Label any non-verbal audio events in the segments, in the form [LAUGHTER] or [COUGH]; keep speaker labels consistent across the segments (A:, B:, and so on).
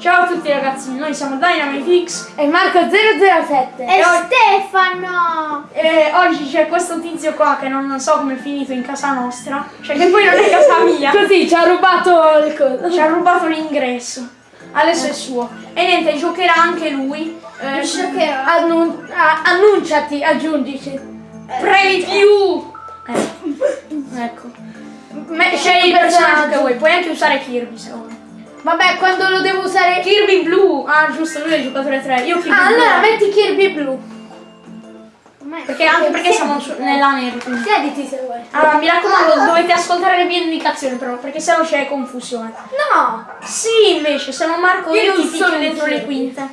A: Ciao a tutti ragazzi, noi siamo Dynamitix
B: E Marco007
C: E
A: E
C: Stefano!
A: e oggi c'è questo tizio qua che non so come è finito in casa nostra, cioè che [LAUGHS] poi non è casa mia,
B: Così ci ha rubato il coso
A: ci ha rubato l'ingresso, adesso è suo. E niente, giocherà anche lui. Eh,
C: Giocherò.
B: Annun- Annunciati, aggiungici
A: preview! Eh, ecco. [LAUGHS] Me- scegli il personaggio che vuoi, puoi anche usare Kirby se vuoi.
B: Vabbè quando lo devo usare
A: Kirby blu! Ah giusto, lui è il giocatore 3, io Kirby
B: Ah
A: blu.
B: allora metti Kirby blu
A: Perché anche perché siamo nella quindi.
B: Siediti se vuoi
A: Allora, mi raccomando, dovete ascoltare le mie indicazioni però, perché sennò c'è confusione.
B: No
A: Sì, invece, se non marco
B: Io
A: io
B: sono
A: dentro le quinte.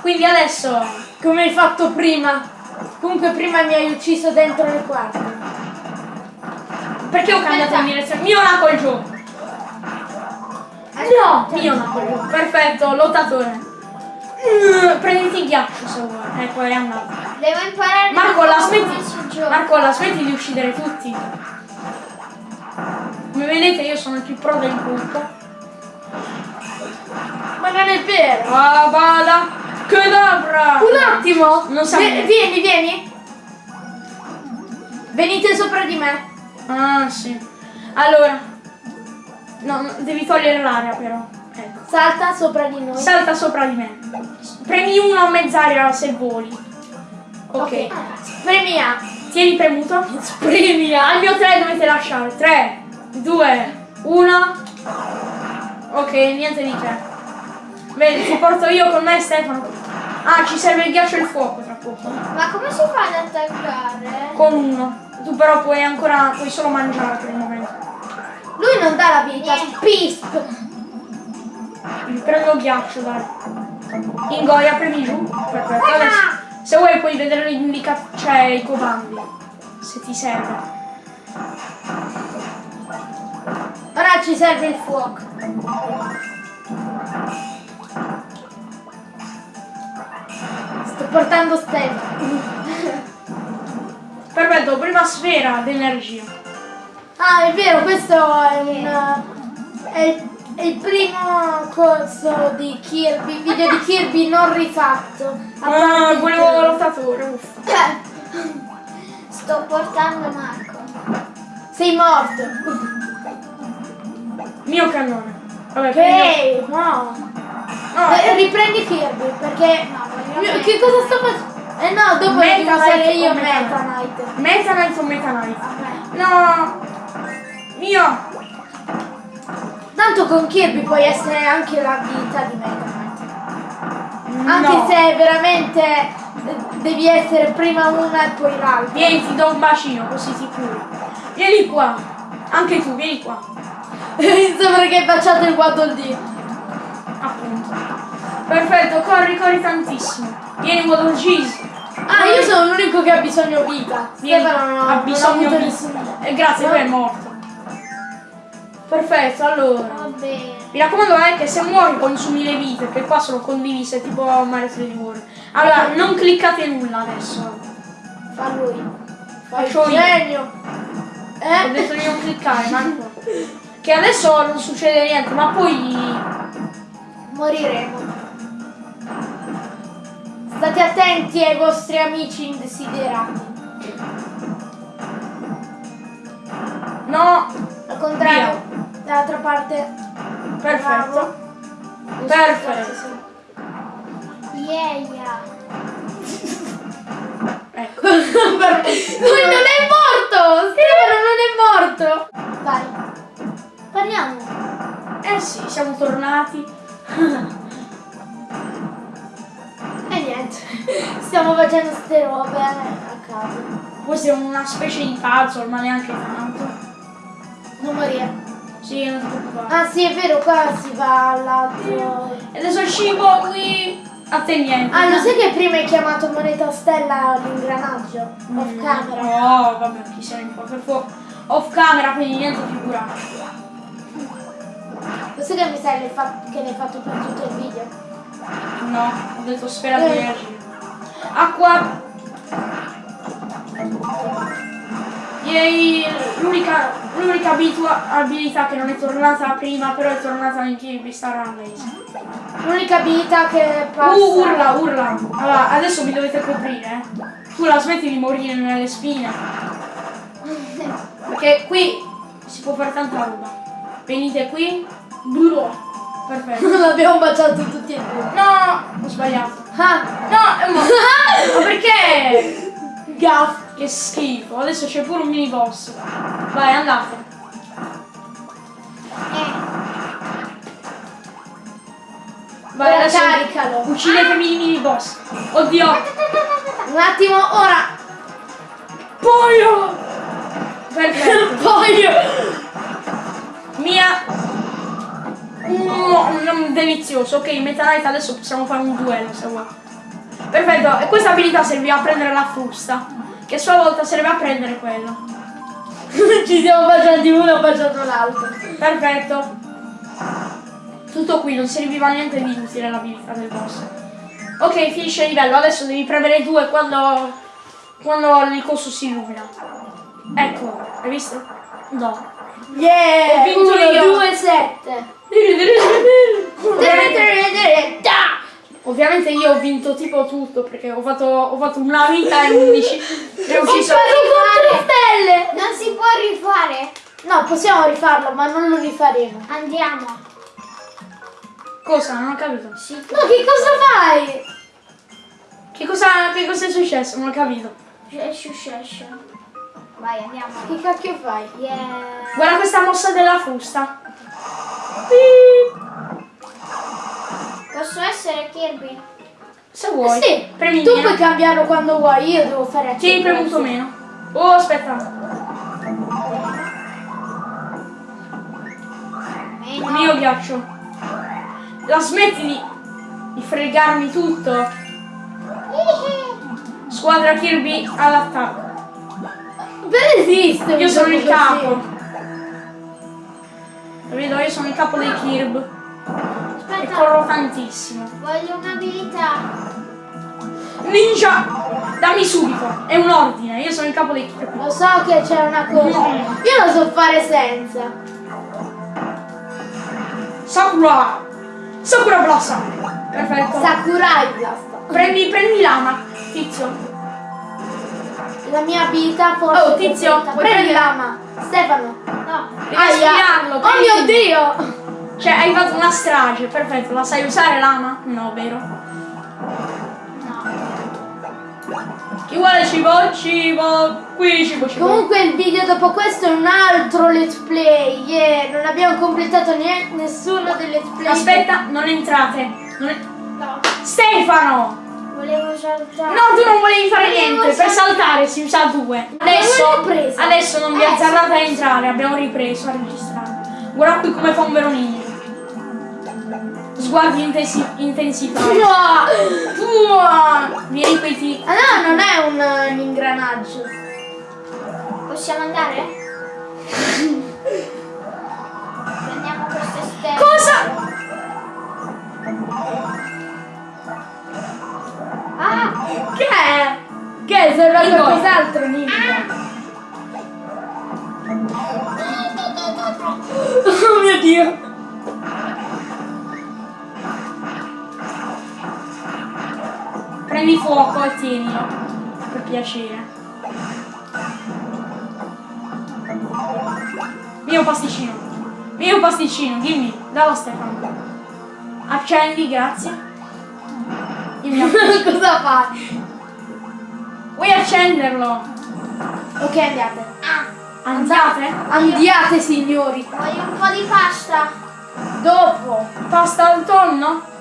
A: Quindi adesso
B: Come hai fatto prima Comunque prima mi hai ucciso dentro le quarte
A: perché ho cambiato in direzione? Mio col gioco.
B: No
A: Mio col gioco. Perfetto, lottatore. Mm, Prenditi il ghiaccio se vuoi. Ecco, è andato.
C: Devo imparare
A: Marco, la smetti. Marco, la smetti di uccidere tutti. Come vedete io sono il più pro del gruppo.
B: Ma non è vero
A: Ah, bada! Cadabra!
B: Un attimo
A: Non niente.
B: Vieni vieni Venite sopra di me
A: Ah, sì. Allora. No, no, devi togliere l'aria però. Ecco.
B: Salta sopra di noi
A: Salta sopra di me. Premi uno a mezz'aria se voli. Ok.
B: Premi A
A: Tieni premuto. [LAUGHS]
B: Premi A
A: Al mio 3 dovete lasciare. 3, 2, 1. Ok, niente di che. Vedi, ti porto io con me Stefano. Ah, ci serve il ghiaccio e il fuoco tra poco.
C: Ma come si fa ad attaccare?
A: Con uno. Tu però puoi ancora. puoi solo mangiare per il momento.
B: Lui non dà la vita. Pisp
A: Mi prendo ghiaccio, dai. Ingoia, premi giù. Perfetto. Adesso, se vuoi puoi vedere le indicazioni, cioè i comandi. Se ti serve.
B: Ora ci serve il fuoco Sto portando Stefano
A: Perfetto, prima sfera d'energia.
B: Ah, è vero, questo è un. È, il- è il primo corso di Kirby, video di Kirby non rifatto.
A: Ah, volevo lottatore, uffa.
C: Sto portando Marco.
B: Sei morto.
A: Mio cannone. Vabbè,
B: Ok, no.
A: No,
B: Eh, riprendi Kirby perché.
C: No,
B: Mio- che cosa sto facendo? Eh no, dopo
A: Meta
B: io
A: Meta
B: Knight.
A: Meta Knight o Meta Knight?
C: Vabbè.
A: No. Mio.
B: Tanto con Kirby puoi essere anche la vita di Knight. Anche
A: No.
B: se veramente eh, devi essere prima una e poi l'altra.
A: Vieni, ti do un bacino, così ti curi. Vieni qua. Anche tu, vieni qua. [LAUGHS]
B: Sembra che hai baciato il Waddle.
A: Appunto. Perfetto, corri, corri tantissimo. Vieni, Waddle Cheese.
B: Ah, io sono l'unico che ha bisogno vita.
A: Vieni,
B: Stefano non,
A: ha bisogno di...
B: nessun...
A: Eh, grazie, poi è morto. Perfetto, allora.
C: Va bene.
A: Mi raccomando è che se muori consumi le vite, che qua sono condivise tipo Mario 3D World. Allora, non cliccate nulla adesso.
B: Fa lui.
A: Faccio io.
B: genio.
A: Ho
B: Eh?
A: detto di non cliccare, Marco. Che adesso non succede niente, ma poi.
B: Moriremo. State attenti ai vostri amici indesiderati.
A: No!
B: Al contrario, dall'altra parte.
A: Perfetto.
B: Bravo.
A: Perfetto.
C: Yeah, yeah.
A: Ecco. [LAUGHS]
B: Lui non è morto! Stefano non è morto! Vai. Parliamo.
A: Eh sì, siamo tornati. [LAUGHS]
B: E niente. Stiamo facendo ste robe a caso.
A: Poi siamo una specie di puzzle, ma neanche tanto.
B: Non morire.
A: Sì, non ti preoccupare.
B: Ah sì, è vero, qua si va all'altro.
A: E adesso il cibo qui. A te niente.
B: Ah, lo sai che prima hai chiamato moneta stella l'ingranaggio? Off
A: Mm,
B: camera.
A: No, vabbè, chi se ne importa. Per fuoco. Off camera, quindi niente figurato.
B: Lo sai che mi sai che l'hai fatto per tutto il video?
A: No, ho detto sfera
B: Eh.
A: di energia. Acqua. Yay, l'unica L'unica abilità che non è tornata prima, però è tornata in Kirby Star Allies.
B: L'unica abilità che passa.
A: Uh, urla, urla. Allora, adesso mi dovete coprire, eh. Tu la smetti di morire nelle spine. Perché qui si può fare tanta roba. Venite qui. Duro. Perfetto.
B: Non [LAUGHS] l'abbiamo baciato tutti e due.
A: No, ho sbagliato.
B: Ah,
A: No, ma, [LAUGHS] ma perché?
B: gaff.
A: Che schifo. Adesso c'è pure un mini boss. Vai, andate.
C: Eh,
A: Vai,
B: Ora
A: adesso
B: caricalo.
A: uccidetemi i mini boss. Oddio.
B: Un attimo, ora.
A: Pollo. [LAUGHS] Perfetto.
B: Poi.
A: Mia. Mm, delizioso. Ok, Meta Knight adesso possiamo fare un duello se vuoi. Perfetto, e questa abilità serviva a prendere la frusta. Che a sua volta serve a prendere quello. [LAUGHS]
B: Ci siamo baciati uno, baciato l'altro.
A: Perfetto. Tutto qui, non serviva niente di utile l'abilità del boss. Ok, finisce il livello, adesso devi premere due quando, quando il coso si illumina. Ecco, hai visto? No.
B: Yeah!
A: Ho vinto
B: 1,
A: io.
B: 2, 7.
A: Ovviamente io ho vinto tipo tutto perché ho fatto, ho fatto una vita e 11 [LAUGHS] e ho ucciso.
B: stelle!
C: non si può rifare.
B: No, possiamo rifarlo, ma non lo rifaremo.
C: Andiamo.
A: Cosa? Non ho capito.
C: Sì.
B: No, che cosa fai?
A: Che cosa, che cosa è successo? Non ho capito.
C: Shush, Vai, andiamo.
B: Che cacchio fai?
C: Yeah.
A: Guarda questa mossa della frusta.
C: Posso essere Kirby?
A: Se vuoi.
B: Sì,
A: Premi
B: tu puoi cambiarlo quando vuoi, io devo fare
A: Sì, hai
B: accendere.
A: premuto meno. Oh, aspetta.
C: Meno.
A: Il mio ghiaccio. La smetti di, di fregarmi tutto. Squadra Kirby all'attacco.
B: Per esiste un
A: Io sono il
B: così.
A: capo. Lo vedo, io sono il capo dei Kirb. E
C: Aspetta,
A: corro tantissimo.
C: voglio un'abilità.
A: Ninja! Dammi subito. È un ordine. Io sono il capo dei Kirb.
B: Lo so che c'è una cosa. Io lo so fare senza.
A: Sakura! Sakura Blossom! Perfetto.
B: Sakurai basta.
A: prendi, prendi lama, tizio.
B: La mia abilità forse.
A: Oh, tizio,
B: prendi l'ama. Stefano.
C: No.
A: Devi
B: Aia. Oh mio dio!
A: Cioè, hai fatto una strage, perfetto. La sai usare lama? No, vero.
C: No.
A: Chi vuole cibo? Cibo. Qui cibo, cibo.
B: Comunque il video dopo questo è un altro let's play. Yeah, non abbiamo completato neanche nessuno dei let's play.
A: Aspetta, non entrate. Non è-
C: No.
A: Stefano!
C: Volevo saltare.
A: No, tu non volevi fare
C: Volevo
A: niente. Per
C: sal-
A: saltare si usa due. Adesso, adesso non vi
C: Eh,
A: azzardate a entrare. Abbiamo ripreso a registrare. Guarda qui come fa un vero ninja. Sguardi intensi-! Uah! Mi ripeti.
B: Ah no, non è un, un ingranaggio.
C: Possiamo andare? Prendiamo queste stelle.
A: Cosa?
C: Ah!
B: Che è? Che è? Sembra qualcos'altro ninja.
A: Oh mio dio! Prendi fuoco e tienilo. Per piacere. Mio pasticcino. Mio pasticcino, dimmi. Dallo Stefano. Accendi, grazie. Il mio [LAUGHS] pasticcino.
B: Cosa fai?
A: Vuoi accenderlo?
B: Ok, andiate.
A: Andate?
B: Andiate signori.
C: Voglio un po' di pasta.
B: Dopo.
A: Pasta al tonno?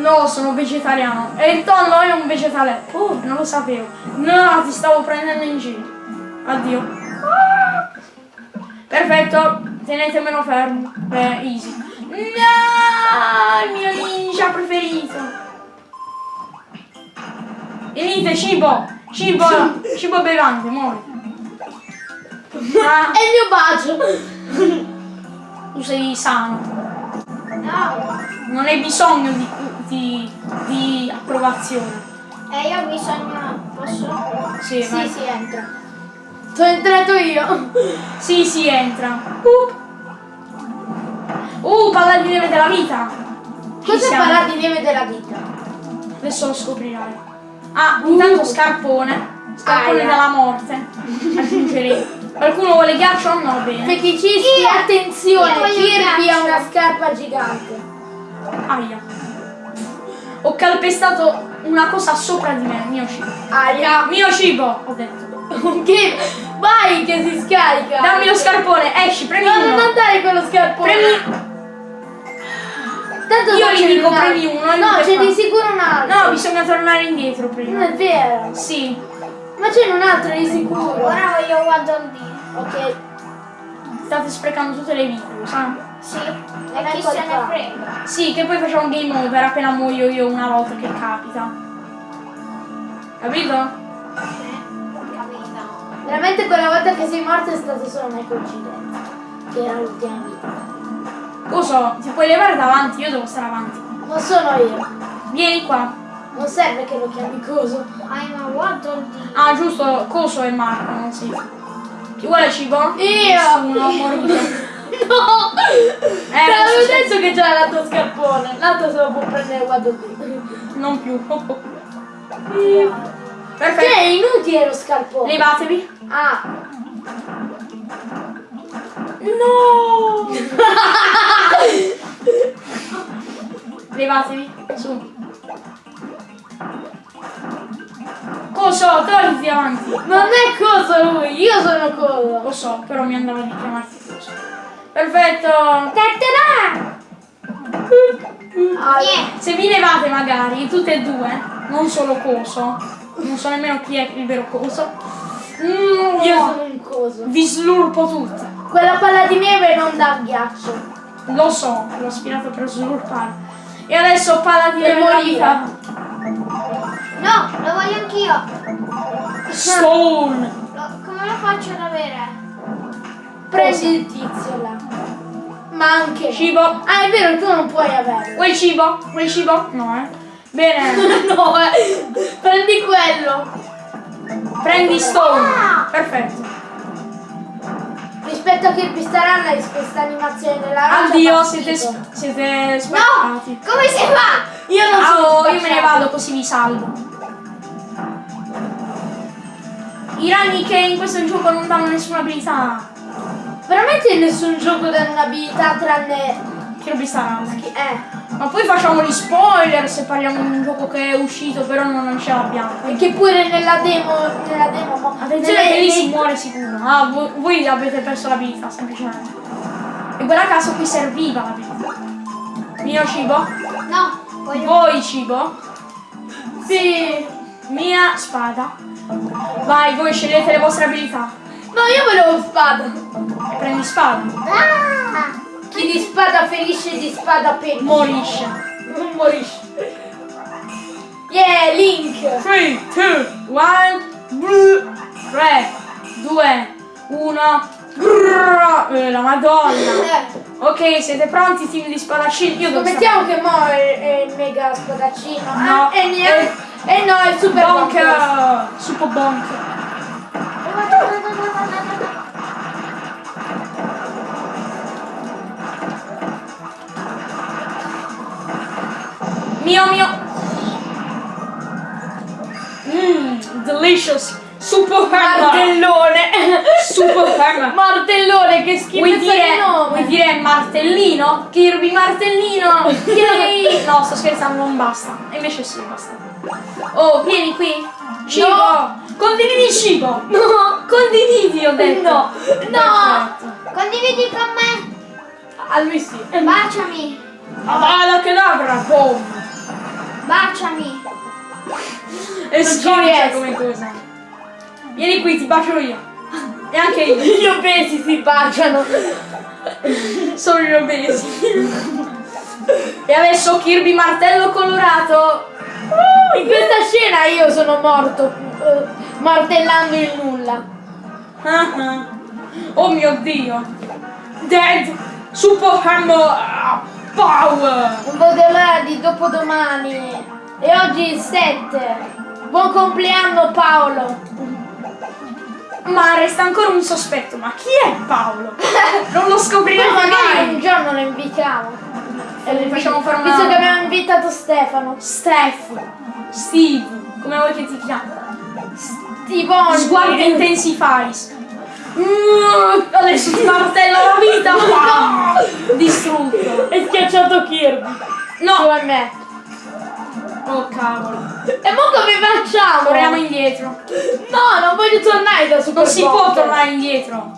A: No, sono vegetariano. E il tonno è un vegetale. Oh, non lo sapevo. No, ti stavo prendendo in giro. Addio. Ah! Perfetto, tenetemelo fermo. Beh, easy. No, il mio ninja preferito. Venite, cibo. Cibo, cibo bevante, muori. Ah,
B: È il mio bacio.
A: tu sei sano.
C: No.
A: Non hai bisogno di, di, di approvazione.
C: E io ho bisogno. Posso?
A: Sì,
B: Sì,
A: vai.
B: sì, entra. Sono entrato io. [LAUGHS]
A: Sì, sì, entra. Uh, uh palla di neve della vita. Siamo.
B: farà di neve della vita?
A: Adesso lo scoprirai. Ah, intanto scarpone. Scarpone
B: Aia.
A: della morte. Aggiungerei. Qualcuno vuole ghiaccio? No, bene.
B: Feticisti, attenzione, Kirby ha una scarpa gigante.
A: Aia. Ho calpestato una cosa sopra di me, mio cibo.
B: Aia.
A: Mio cibo, ho detto. [LAUGHS]
B: Che vai che si scarica.
A: Dammi lo scarpone, esci, premi
B: No, non
A: uno.
B: andare con lo scarpone.
A: Premi.
B: Tanto
A: Io
B: non
A: gli dico
B: un altro.
A: premi uno,
B: No, c'è di sicuro un altro.
A: No, bisogna tornare indietro
B: Non
A: prima.
B: è vero.
A: Sì.
B: Ma c'è un altro di sicuro.
C: Ora voglio Waddle Dee.
B: Ok.
A: State sprecando tutte le vite, lo sai?
C: Sì. E
B: Ecco
C: chi se ne
B: qua.
C: frega?
A: Sì, che poi facciamo un game over appena muoio io una volta che capita. Capito?
C: Capito.
B: Veramente quella volta che sei morto è stato solo una coincidenza. Che era l'ultima vita.
A: Lo so, ti puoi levare davanti, io devo stare avanti.
B: Non sono io.
A: Vieni qua.
B: Non serve che lo chiami coso.
C: I'm a Dee.
A: Ah, giusto, Coso e Marco, non si. Chi vuole cibo?
B: Io!
A: Nessuno, [LAUGHS] morite.
B: No! Te l'avevo detto che c'era l'altro scarpone. L'altro se lo può prendere guardo qui.
A: Non più.
B: Che
A: Perfetto.
B: è inutile lo scarpone.
A: Levatevi.
B: Ah.
A: No! [LAUGHS] Levatevi. Su. Coso, togliti avanti.
B: Non è coso lui, io sono coso.
A: Lo so, però mi andava di chiamarti Coso. Perfetto.
B: Tattarà! Ah,
C: Niente.
A: Se vi levate magari, tutte e due, non solo Coso, non so nemmeno chi è il vero Coso, mm,
B: io sono un coso.
A: vi slurpo tutte.
B: Quella palla di neve non dà ghiaccio.
A: Lo so, l'ho aspirato per slurpare. E adesso palla di
B: Per
A: neve vita.
C: No, lo voglio anch'io.
A: Stone.
C: Lo- come lo faccio ad avere?
B: Prendi il tizio là. Ma anche.
A: Cibo.
B: Ah, è vero, tu non puoi averlo.
A: Vuoi cibo? Vuoi cibo? No, eh. Bene. [LAUGHS]
B: no, eh. Prendi quello.
A: Prendi Stone.
C: Ah!
A: Perfetto.
B: Rispetto a Kirby Star Allies, questa animazione della roccia
A: Addio, siete, siete
C: No!
A: spaccati.
C: Come si fa?
B: Io non sono
A: Ciao, io me ne
B: spacciato.
A: vado così vi salvo. I ragni che in questo gioco non danno nessuna abilità.
B: Veramente nessun gioco dà un'abilità tranne.
A: Che robi saranno.
B: Eh.
A: Ma poi facciamo gli spoiler se parliamo di un gioco che è uscito però non, ce l'abbiamo.
B: E che pure nella demo. Nella demo. mo-
A: Attenzione
B: nelle-
A: che lì si muore sicuro. Ah, voi, voi avete perso l'abilità, semplicemente. E guarda caso qui serviva l'abilità. Mio cibo?
C: No, voglio.
A: Voi cibo?
B: Sì.
A: Mia spada. Vai, voi scegliete le vostre abilità.
B: No, io volevo spada.
A: E prendi spada.
C: Ah!
B: Chi di spada ferisce di spada perisce.
A: Morisce.
B: Non morisce. Yeah, Link.
A: 3, 2, 1, 3, 2, 1. Eh, la madonna.
C: Eh, [LAUGHS]
A: Ok, siete pronti team di spadaccini? Io
B: Scommettiamo che mo è, è il mega spadaccino.
A: No.
B: Ah, e niente. E no, è super
A: Bonk!
B: bonk.
A: Super bonk! Mio mio! Mmm, delicious! Super hammer!
B: Martellone.
A: Super hammer! [LAUGHS]
B: Martellone, che schifo
A: Vuoi dire,
B: di nome.
A: vuoi dire martellino? Kirby martellino! Yay! No, sto scherzando, non basta. Invece sì, basta. Oh, vieni qui! Cibo!
B: No.
A: Condividi cibo! [LAUGHS]
B: No.
A: Condividi, ho detto!
B: No. No.
A: Perfetto.
C: condividi con me.
B: A lui sì.
C: Baciami.
A: Avada Kedavra, boom!
C: Baciami.
A: E
B: riesco.
A: come cosa. Vieni qui, ti bacio io. E anche io.
B: Gli obesi si baciano.
A: Sono gli obesi. e adesso Kirby martello colorato.
B: In questa scena io sono morto eh, martellando il nulla.
A: Ah, ah. Oh mio dio. Dead. Super Hammer ah, Power.
B: Vedo l'ora di dopodomani. E oggi il 7. Buon compleanno Paolo.
A: Ma resta ancora un sospetto, ma chi è Paolo? [LAUGHS] Non lo scopriremo
B: magari un
A: mai.
B: giorno lo invitiamo.
A: E le facciamo fare
B: Visto che
A: una...
B: abbiamo invitato Stefano.
A: Steph, Steve, come vuoi che ti chiami?
B: Tivoni.
A: Sguardo intensifies. Mm, Adesso ti martello la vita. Ah, Distrutto.
B: È schiacciato Kirby. Su
A: No.
B: a me.
A: Oh cavolo.
B: E mo come facciamo?
A: Torniamo indietro.
B: No, non voglio tornare da Super
A: Non si può tornare indietro.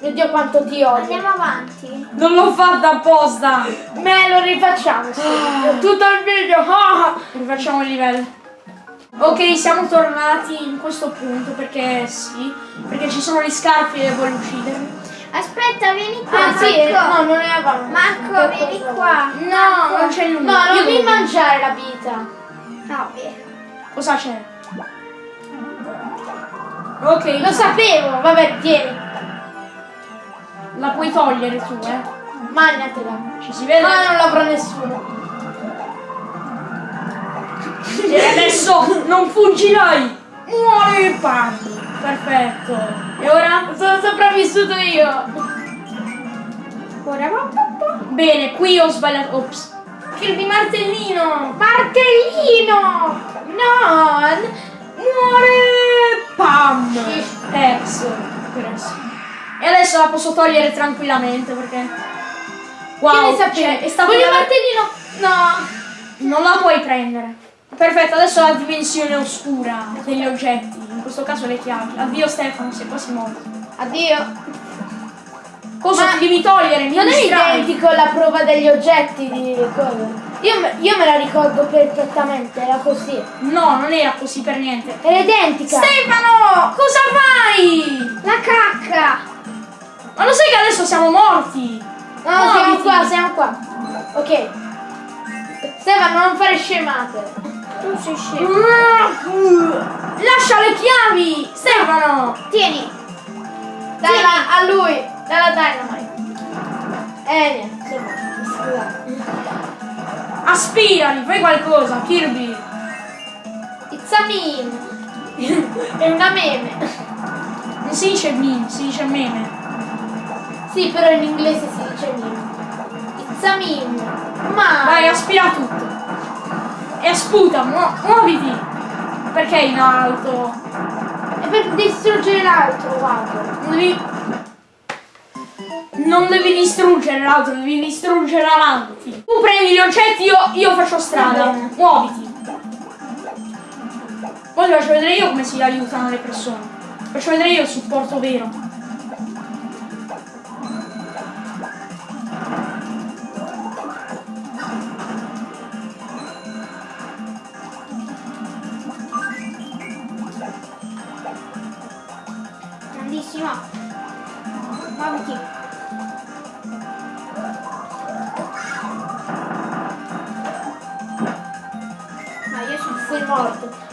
B: Mio Dio quanto ti odio.
C: Andiamo avanti.
A: Non l'ho fatta apposta.
B: Me lo rifacciamo. sì. Tutto il video. Ah.
A: Rifacciamo il livello. Ok, siamo tornati in questo punto perché sì, perché ci sono gli scarpi e vuole uccidermi.
C: Aspetta, vieni qua.
B: Ah sì,
C: Marco.
B: no, non eravamo.
C: Marco, vieni qua.
A: No, non c'è nulla.
B: No, non mi mangiare la vita.
C: No, via.
A: Cosa c'è? Ok,
B: Lo sapevo. Vabbè, tieni.
A: la puoi togliere tu, eh.
B: Magnatela.
A: Ci si vede.
B: Ma non l'avrà nessuno.
A: E adesso non fuggirai! Muori Pam! Perfetto. E ora?
B: Sono sopravvissuto io.
A: Ora Bene, qui ho sbagliato. Ops. Kirby martellino!
B: Martellino. No.
A: Muore Pam! Perso. Perso. E adesso la posso togliere tranquillamente perché. Wow,
B: Che ne
A: cioè,
B: sapevi?
A: è stato
B: Voglio
A: una-
B: martellino. No.
A: Non la puoi prendere. Perfetto, adesso la dimensione oscura degli oggetti, in questo caso le chiavi. Addio Stefano, sei quasi morto.
B: Addio.
A: Cosa
B: Ma
A: ti devi togliere? Mi
B: Non è identico alla prova degli oggetti di cosa? Io, me- io me la ricordo perfettamente, era così.
A: No, non era così per niente.
B: Era identica.
A: Stefano, cosa fai?
C: La cacca.
A: Ma lo sai che adesso siamo morti?
B: No, siamo
A: Muoviti.
B: qua, siamo qua. Ok. Stefano, non fare scemate.
C: Tu sei scemo.
A: Lascia le chiavi! Stefano!
C: Tieni.
B: Dalla, a lui, dalla Dynamite. Eh, niente.
A: Aspirali, fai qualcosa, Kirby!
B: It's a meme. [LAUGHS] È una meme.
A: Non si dice meme, si dice meme.
B: Sì, però in inglese si dice meme. It's a meme. Ma...
A: Vai, aspira tutto. E sputa, mu- muoviti! Perché in alto?
B: È per distruggere l'altro, guarda.
A: Non devi... Non devi distruggere l'altro, devi distruggere avanti. Tu prendi gli oggetti, io, io faccio strada. Muoviti. Poi ti faccio vedere io come si aiutano le persone. Faccio vedere io il supporto vero.
C: Grandissimo. Muoviti. Ma io sono
B: Sei morto.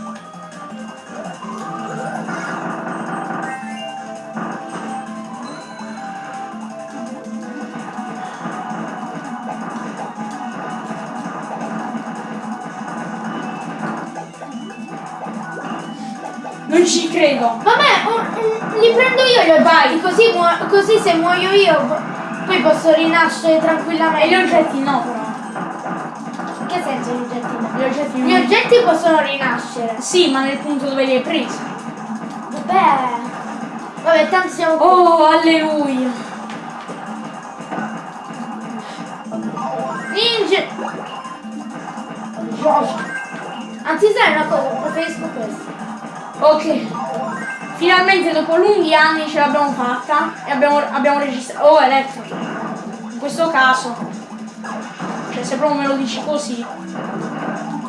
A: Non ci credo.
B: Vabbè, un- un- li prendo io gli oggetti, così, così se muoio io po- poi posso rinascere
A: E gli
B: tranquillamente.
A: oggetti no però.
B: Che senso gli oggetti no?
A: Gli oggetti
B: Gli
A: no.
B: oggetti possono rinascere.
A: Sì, ma nel punto dove li hai presi.
B: Vabbè. Vabbè, tanto siamo qui.
A: Oh, alleluia.
B: Ninja! Anzi sai una cosa, preferisco questo.
A: Ok. Finalmente dopo lunghi anni ce l'abbiamo fatta e abbiamo, abbiamo registrato. Oh, elettro. In questo caso. Cioè, se proprio me lo dici così.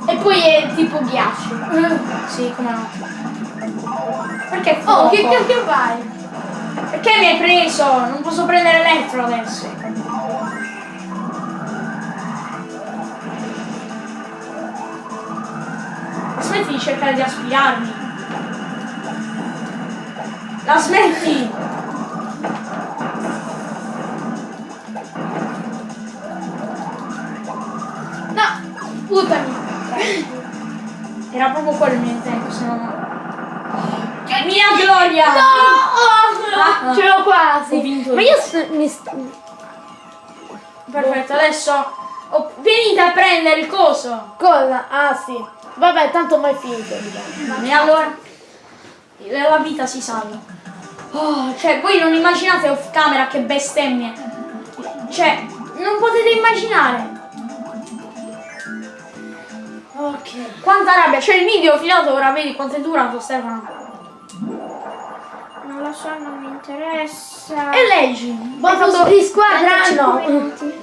B: E poi è tipo ghiaccio. [LAUGHS]
A: Sì, come no. Perché
B: Oh, che
A: fuoco?
B: cacchio fai?
A: Perché mi hai preso? Non posso prendere elettro adesso. Smetti di cercare di aspirarmi. La smetti!
B: No, sputami.
A: Era proprio quello il mio intento, se no. Mia gloria!
B: No!
A: Ah,
B: Ce l'ho quasi.
A: Ho vinto
B: Ma
A: io.
B: mi st-
A: Perfetto, adesso oh, venite a prendere il coso.
B: Cosa? Ah sì. Vabbè, tanto mai finito.
A: E allora la vita si salva. Oh, cioè, voi non immaginate off camera che bestemmie. Cioè, non potete immaginare.
B: Ok.
A: Quanta rabbia. Cioè, il video filato ora vedi quanto è durato, Stefano.
C: Non lo so, non mi interessa.
A: E leggi. Fatto
B: di squadra
C: 35
B: no.
C: minuti.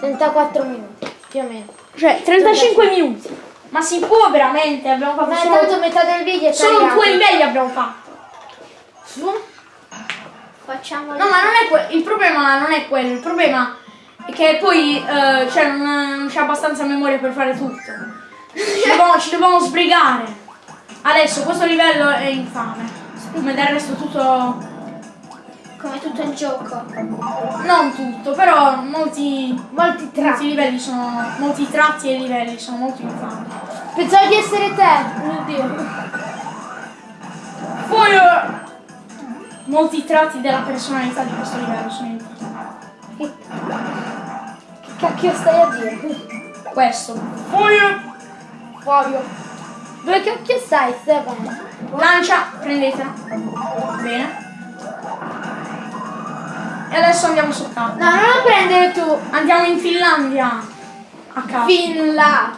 B: 34 minuti, più o meno.
A: Cioè, 35 minuti. Ma si può veramente? Abbiamo fatto
B: Ma
A: solo,
B: intanto metà del video è
A: solo
B: tagliato.
A: due livelli abbiamo fatto.
C: Facciamo
A: No, ma non è que- il problema non è quello, il problema è che poi eh, cioè, non, non c'è abbastanza memoria per fare tutto. Ci [LAUGHS] dobbiamo, ci dobbiamo sbrigare. Adesso questo livello è infame. Come del resto tutto.
C: Come tutto il gioco.
A: Non tutto, però molti.
B: Molti tratti.
A: livelli sono. Molti tratti e livelli sono molto infami.
B: Pensavo di essere te. Mio Dio.
A: Poi. eh, molti tratti della personalità di questo livello sono infami.
B: Che cacchio stai a dire?
A: Questo. Eh,
B: Fabio. Dove cacchio stai, Stefano?
A: Lancia, prendetela. Bene. E adesso andiamo sul campo.
B: No, non lo prendere tu.
A: Andiamo in Finlandia. A caso.
B: Fin là.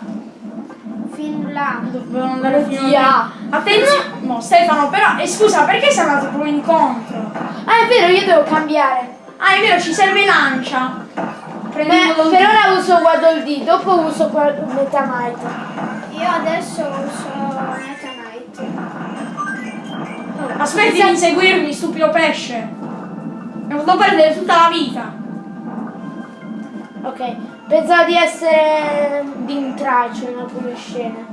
C: Fin là.
A: Dobbiamo andare fino a Attenzione. No, Stefano, però. E scusa, perché sei andato proprio incontro?
B: Ah, è vero, io devo cambiare.
A: Ah, è vero, ci serve lancia.
B: Beh,
A: Prendendolo
B: per ora uso Waddle D, dopo uso qua- Meta Knight.
C: Io adesso uso Meta Knight.
A: Aspetti di inseguirmi, stupido pesce. Mi ho fatto perdere tutta la vita.
B: Ok, pensavo di essere di intralcio in alcune scene.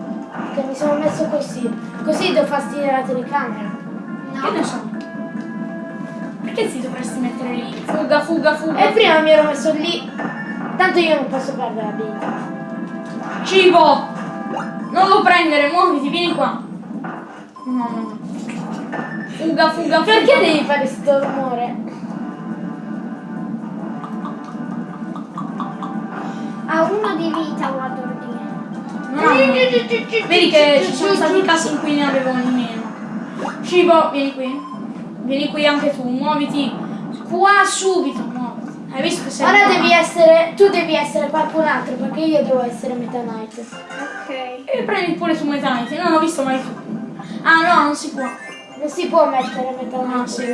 B: Che mi sono messo così. Così do fastidio alla telecamera.
A: Che ne so? Perché ti dovresti mettere lì? Fuga, fuga, fuga.
B: E prima mi ero messo lì. Tanto io non posso perdere la vita.
A: Cibo! Non lo prendere, muoviti, vieni qua. No, no, no. Fuga, fuga, fuga.
B: Perché devi fare sto rumore?
C: Ha uno di vita Waddle Dee.
A: No, no, no. Vedi che ci sono stati casi in cui ne avevano meno. Cibo, vieni qui. Vieni qui anche tu, muoviti. Qua subito, muoviti. Hai visto che sei...
B: Ora devi essere. Tu devi essere qualcun altro perché io devo essere Meta Knight.
C: Ok.
A: E prendi pure su Metanite, non ho visto mai tu. Ah no, non si può.
B: Non si può mettere Knight
A: Ah, sì.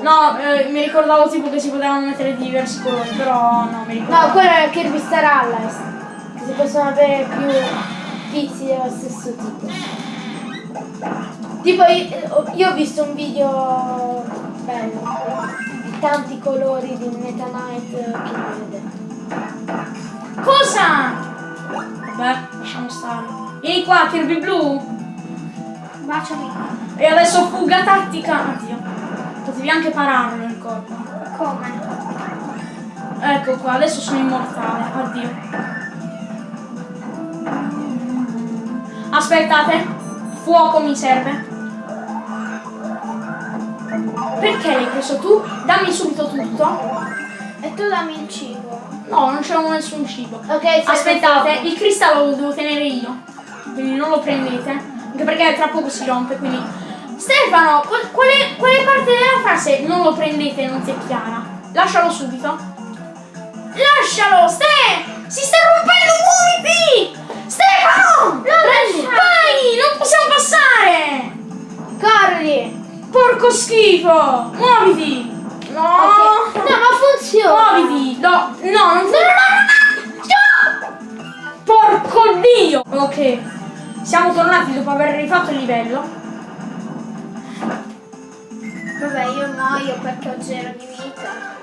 A: No, eh, mi ricordavo tipo che si potevano mettere di diversi colori, però no, mi ricordavo.
B: No, quello è Kirby Star Allies. Che si possono avere più tizi dello stesso tipo. Tipo io, io ho visto un video bello di tanti colori di Meta Knight che mi vede.
A: Cosa? Vabbè, lasciamo stare. Vieni qua, Kirby Blu.
C: Baciami.
A: E adesso fuga tattica. Oddio. Potevi anche pararlo il colpo.
C: Come?
A: Ecco qua, adesso sono immortale. Addio. Aspettate. Fuoco mi serve. Perché l'hai preso tu? Dammi subito tutto.
C: E tu dammi il cibo.
A: No, non c'è nessun cibo.
B: Ok,
A: Aspettate, il cristallo lo devo tenere io. Quindi non lo prendete. Anche perché tra poco si rompe, quindi. Stefano, qual- quale, quale parte della frase non lo prendete non ti è chiara? Lascialo subito. Lascialo! Ste! Si sta rompendo, muoviti! Stefano!
B: prendi.
A: Vai! Non possiamo passare!
B: Corri!
A: Porco schifo! Muoviti! No!
B: Ok. No, ma funziona!
A: Muoviti! No, no, non no, no, no, no. Porco dio! Ok, siamo tornati dopo aver rifatto il livello.
C: Vabbè, io muoio perché ho zero di vita.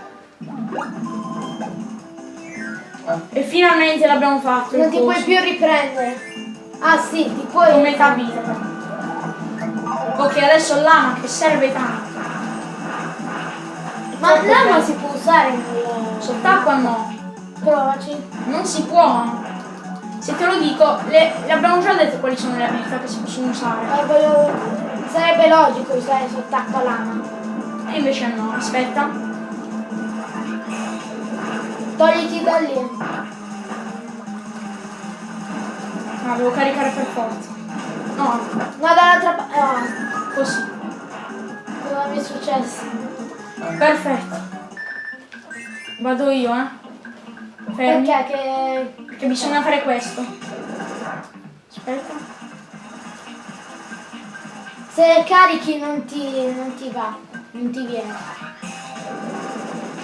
A: E finalmente l'abbiamo fatto.
B: Non ti puoi più riprendere. Ah sì, ti puoi.
A: Con metà vita. Ok, adesso l'ama che serve tanto.
B: Ma l'ama si può usare nel.
A: Sott'acqua no.
B: Provaci.
A: Non si può. Se te lo dico, le, le abbiamo già detto quali sono le abilità che si possono usare.
B: Ah, volevo- Sarebbe logico usare sott'acqua lama.
A: E invece no, aspetta.
B: Togliti da lì.
A: No, devo caricare per forza. No,
B: No, dall'altra parte. No,
A: così.
B: cosa mi è successo?
A: Perfetto. Vado io, eh. Fermi.
B: Perché che...
A: Perché bisogna fare questo. Aspetta.
B: Se carichi non ti, non ti va, non ti viene.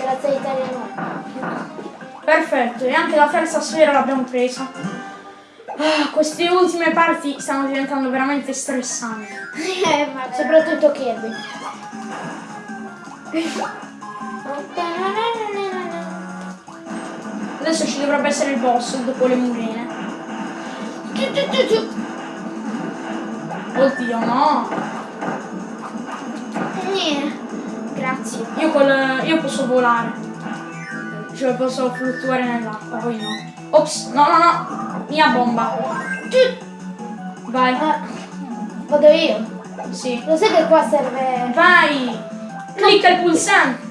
B: Grazie all'italiano.
A: Perfetto, e anche la terza sfera l'abbiamo presa. Ah, queste ultime parti stanno diventando veramente stressanti. [LAUGHS]
C: Eh.
B: Soprattutto Kirby. [LAUGHS]
A: Adesso ci dovrebbe essere il boss dopo le murene. Oddio, no.
C: Grazie.
A: Io, col, io posso volare. Cioè posso fluttuare nell'acqua, voi no. Ops, no, no, no. Mia bomba. Vai.
B: Ah, vado io.
A: Sì.
B: Lo sai che qua serve...
A: Vai. Clicca il pulsante.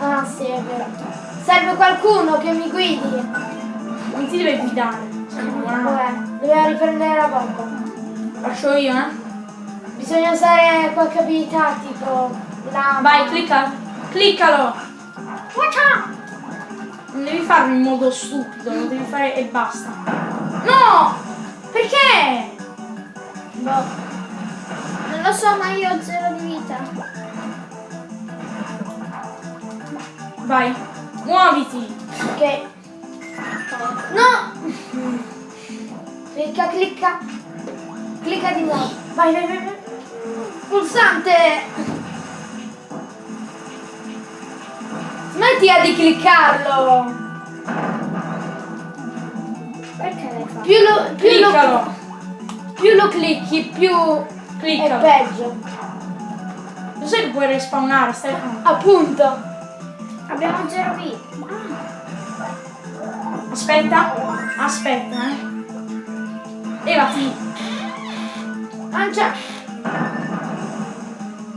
B: Ah sì, è vero. Serve qualcuno che mi guidi.
A: Non ti deve guidare.
B: Vabbè, doveva riprendere la bomba.
A: Faccio io, eh.
B: Bisogna usare qualche abilità tipo la...
A: Vai, clicca. Cliccalo. Non devi farlo in modo stupido, lo devi fare e basta. No! Perché?
B: Boh.
C: Non lo so, ma io ho zero di vita.
A: Vai, muoviti.
B: Ok. No! Clicca, clicca. Clicca di nuovo. Vai, vai, vai. vai. Pulsante! Smettila di cliccarlo!
C: Perché l'hai fatto?
B: Più lo, più lo, più lo clicchi, più è
A: Cliccalo.
B: peggio.
A: Lo sai che puoi respawnare, Stefano?
B: Appunto.
C: Abbiamo zero vita.
A: Aspetta. Aspetta, eh. Levati.
B: Lancia.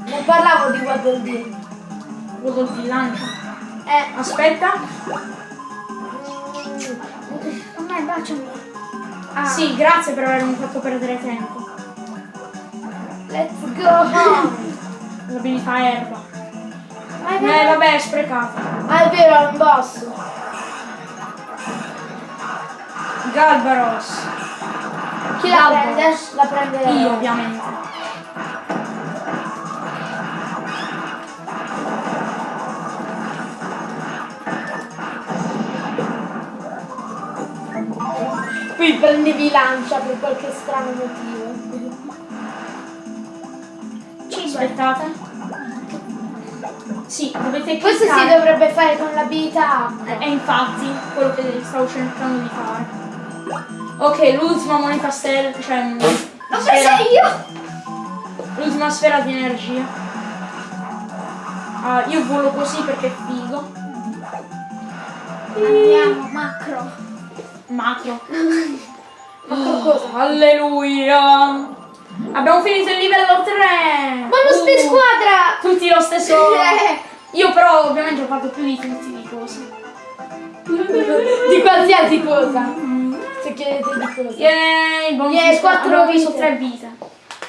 B: Non parlavo di Waddle Dee.
A: Quello di lancia.
B: Eh.
A: Aspetta.
C: A me baciami. Ah.
A: Sì, grazie per avermi fatto perdere tempo.
B: Let's go.
A: L'abilità [LAUGHS] erba.
B: Vai,
A: Eh, vabbè, è sprecata.
B: Ah, è vero, è un boss.
A: Galbaros.
B: Chi la
A: Galbaros.
B: prende? La prende
A: Io, ovviamente.
B: Qui prendevi lancia per qualche strano motivo.
A: Aspettate. Sì, dovete
B: Questo si
A: cliccare.
B: dovrebbe fare con l'abilità acqua.
A: E infatti, quello che stavo cercando di fare. Ok, l'ultima moneta stella, cioè... mm,
C: L'ho
A: sfera-
C: presa io!
A: L'ultima sfera di energia. Ah, io volo così perché è figo.
C: Andiamo, macro.
A: Macro. [LAUGHS]
B: Macro cosa?
A: Alleluia! Abbiamo finito il livello 3!
B: Bonus per squadra!
A: Tutti lo stesso... [LAUGHS] Io però ovviamente ho fatto più di tutti di cose. [LAUGHS]
B: Di qualsiasi cosa. Se chiedete di cosa.
A: Bonus di squadra.
B: quattro
A: Abbiamo preso
B: vite.
A: 3 vite.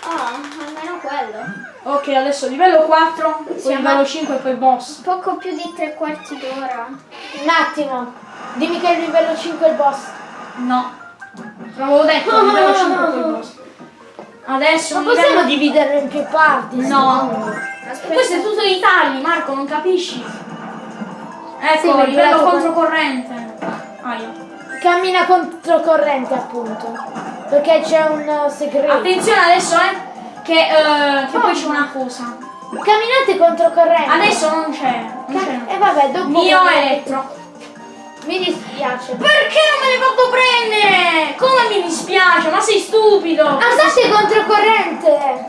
C: Oh, almeno quello.
A: Ok, adesso livello 4, poi livello 5 e poi boss.
C: Poco più di tre quarti d'ora.
B: Un attimo. Dimmi che è il livello 5 il boss.
A: No. L'avevo detto, livello 5 e poi boss. Adesso
B: Non
A: un livello-
B: possiamo dividerlo in più parti.
A: No.
C: Aspetta.
A: Questo è tutto di tagli, Marco, non capisci? Ecco,
B: Sì,
A: livello controcorrente. Aia.
B: Cammina controcorrente appunto. Perché c'è un uh, segreto.
A: Attenzione adesso, eh, che, eh, che poi c'è una cosa.
B: Camminate controcorrente.
A: Adesso non c'è, non c'è.
B: E vabbè, dopo.
A: Mio elettro.
B: Mi dispiace.
A: Perché non me l'hai fatto prendere? Come mi dispiace? Ma sei stupido!
B: Andate controcorrente.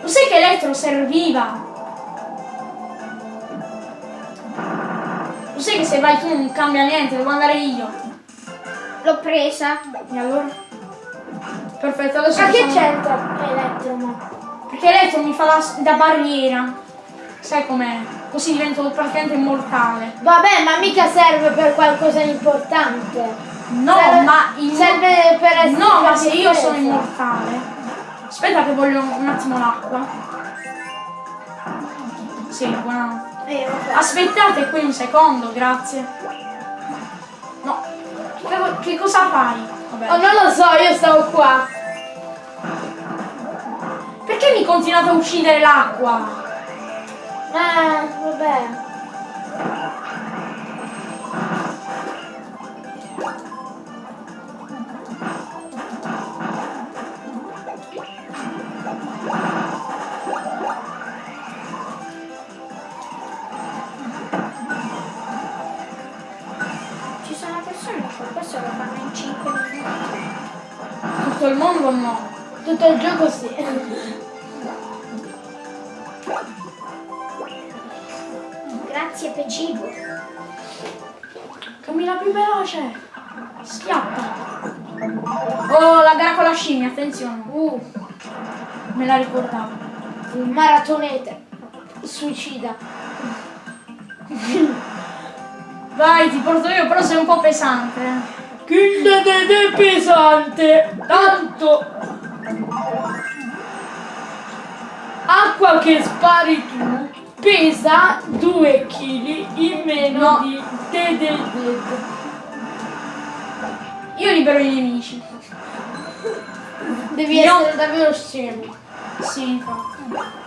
A: Lo sai che elettro serviva? Lo sai che se vai tu non cambia niente, devo andare io.
C: L'ho presa.
A: E allora? Perfetto, adesso
B: Ma che c'entra Elettro?
A: Perché Electro mi fa da, da barriera. Sai com'è? Così divento praticamente immortale.
B: Vabbè, ma mica serve per qualcosa di importante.
A: No,
B: serve,
A: ma in-
B: serve per essere
A: No, ma se io sono immortale. Aspetta che voglio un attimo l'acqua. Sì, buona.
C: Eh.
A: Aspettate qui un secondo, grazie. No. Che, che cosa fai? Vabbè.
B: Oh, non lo so, io stavo qua.
A: Perché mi continuate a uccidere l'acqua?
B: Eh, vabbè.
C: Ci sono persone che questo lo fanno in 5 minuti.
A: Tutto il mondo no.
B: Tutto il gioco sì.
C: Grazie Pecibo.
A: Cammina più veloce. Schiappa. Oh, la gara con la scimmia, attenzione.
B: Uh,
A: Me la ricordavo.
B: il maratonete. Suicida.
A: Vai, ti porto io, però sei un po' pesante. eh.
B: Kinda è pesante.
A: Tanto.
B: Acqua che spari tu pesa 2 kg in meno
A: No.
B: di te del dead.
A: Io libero i nemici.
B: Devi
A: Io-
B: essere davvero scemo.
A: Sì, infatti.